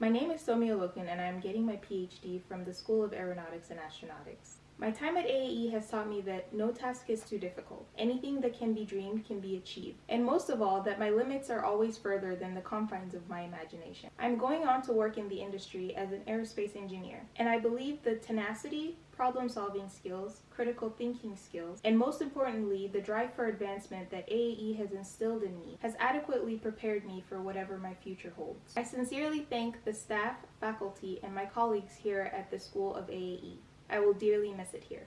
My name is Somi Olokin and I am getting my PhD from the School of Aeronautics and Astronautics. My time at AAE has taught me that no task is too difficult. Anything that can be dreamed can be achieved. And most of all, that my limits are always further than the confines of my imagination. I'm going on to work in the industry as an aerospace engineer, and I believe the tenacity, problem solving skills, critical thinking skills, and most importantly, the drive for advancement that AAE has instilled in me has adequately prepared me for whatever my future holds. I sincerely thank the staff, faculty, and my colleagues here at the School of AAE. I will dearly miss it here.